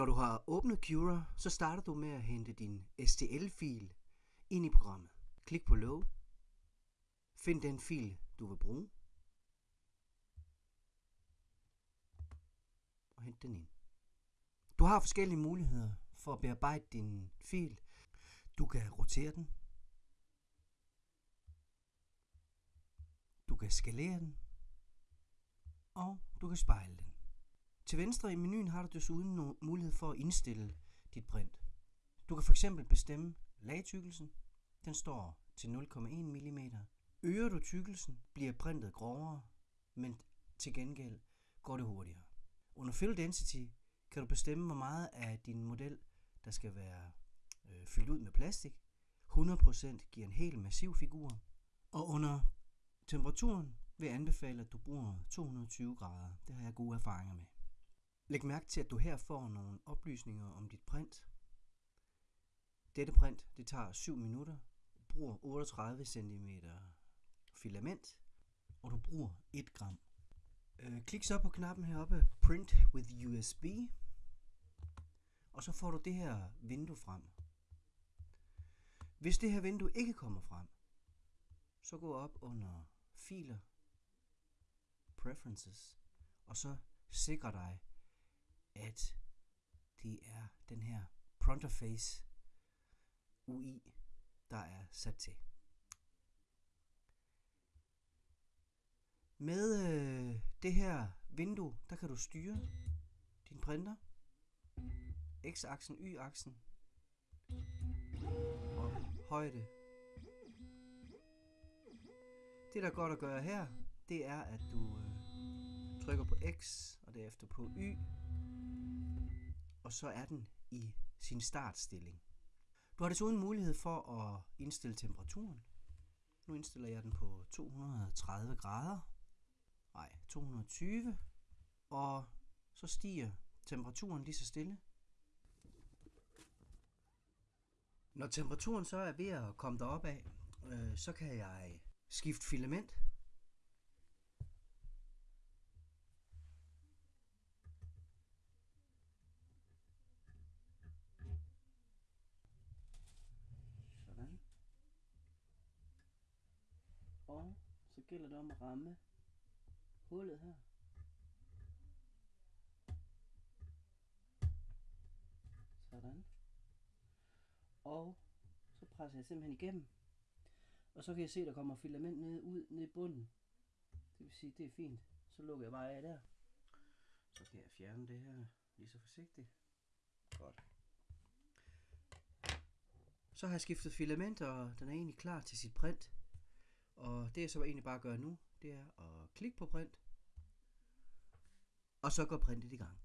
Når du har åbnet Cura, så starter du med at hente din STL-fil ind i programmet. Klik på Load. Find den fil, du vil bruge. Og hent den ind. Du har forskellige muligheder for at bearbejde din fil. Du kan rotere den. Du kan skalere den. Og du kan spejle den. Til venstre i menuen har du desuden mulighed for at indstille dit print. Du kan fx bestemme lagtykkelsen. Den står til 0,1 mm. Øger du tykkelsen, bliver printet grovere, men til gengæld går det hurtigere. Under Fill Density kan du bestemme, hvor meget af din model, der skal være øh, fyldt ud med plastik. 100% giver en helt massiv figur. Og under temperaturen vil jeg anbefale, at du bruger 220 grader. Det har jeg gode erfaringer med. Læg mærke til, at du her får nogle oplysninger om dit print. Dette print det tager 7 minutter. Bruger 38 cm filament, og du bruger 1 gram. Øh, klik så på knappen heroppe, Print with USB, og så får du det her vindue frem. Hvis det her vindue ikke kommer frem, så gå op under Filer, Preferences, og så sikre dig, at det er den her Pronterface UI, der er sat til. Med øh, det her vindue, der kan du styre din printer, x-aksen, y-aksen og højde. Det der er godt at gøre her, det er at du øh, trykker på X og derefter på Y, og så er den i sin startstilling. Du har desuden mulighed for at indstille temperaturen. Nu indstiller jeg den på 230 grader. Nej, 220. Og så stiger temperaturen lige så stille. Når temperaturen så er ved at komme derop af, øh, så kan jeg skifte filament. Sådan. Og så gælder det om at ramme hullet her. Sådan. Og så presser jeg simpelthen igennem. Og så kan jeg se, der kommer filament ned, ud ned i bunden. Det vil sige, det er fint. Så lukker jeg bare af der. Så kan jeg fjerne det her lige så forsigtigt. Godt. Så har jeg skiftet filament, og den er egentlig klar til sit print. Og det jeg så egentlig bare gør nu, det er at klikke på print. Og så går printet i gang.